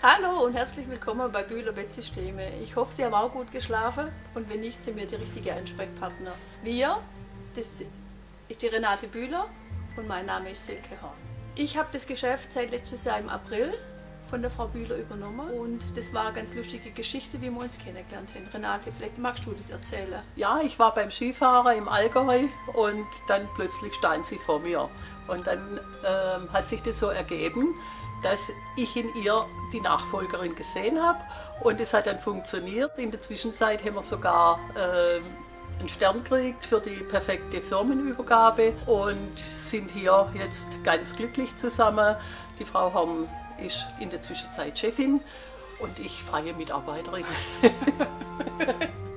Hallo und herzlich willkommen bei Bühler Bettsysteme. Ich hoffe, Sie haben auch gut geschlafen und wenn nicht, sind wir die richtige Ansprechpartner. Wir, das ist die Renate Bühler und mein Name ist Silke Horn. Ich habe das Geschäft seit letztes Jahr im April von der Frau Bühler übernommen und das war eine ganz lustige Geschichte, wie wir uns kennengelernt haben. Renate, vielleicht magst du das erzählen? Ja, ich war beim Skifahren im Allgäu und dann plötzlich stand sie vor mir und dann ähm, hat sich das so ergeben, dass ich in ihr die Nachfolgerin gesehen habe und es hat dann funktioniert. In der Zwischenzeit haben wir sogar äh, einen Stern gekriegt für die perfekte Firmenübergabe und sind hier jetzt ganz glücklich zusammen. Die Frau Horn ist in der Zwischenzeit Chefin und ich freie Mitarbeiterin.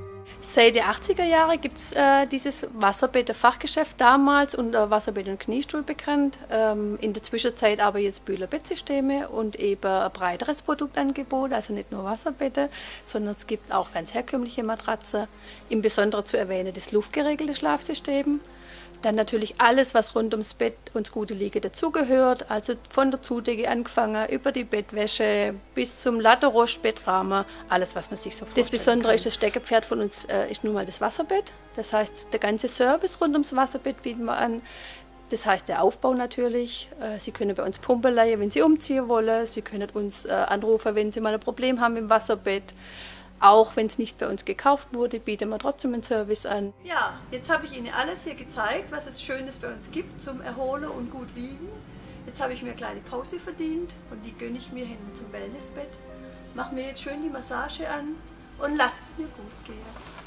Seit den 80er Jahren gibt es äh, dieses Wasserbäder-Fachgeschäft damals unter Wasserbett und Kniestuhl bekannt. Ähm, in der Zwischenzeit aber jetzt Bühler Bettsysteme und eben ein breiteres Produktangebot, also nicht nur Wasserbette, sondern es gibt auch ganz herkömmliche Matratzen. Im Besonderen zu erwähnen das luftgeregelte Schlafsystem. Dann natürlich alles, was rund ums Bett und das gute Liegen dazugehört, also von der Zudecke angefangen, über die Bettwäsche bis zum Latterost, Bettrahmen, alles, was man sich so vorstellt. Das Besondere kann. ist, das Steckerpferd von uns äh, ist nun mal das Wasserbett. Das heißt, der ganze Service rund ums Wasserbett bieten wir an. Das heißt, der Aufbau natürlich. Äh, Sie können bei uns Pumpe leihen, wenn Sie umziehen wollen. Sie können uns äh, anrufen, wenn Sie mal ein Problem haben im Wasserbett. Auch wenn es nicht bei uns gekauft wurde, bieten wir trotzdem einen Service an. Ja, jetzt habe ich Ihnen alles hier gezeigt, was es Schönes bei uns gibt zum Erholen und gut liegen. Jetzt habe ich mir eine kleine Pause verdient und die gönne ich mir hin zum Wellnessbett. Mache mir jetzt schön die Massage an und lasse es mir gut gehen.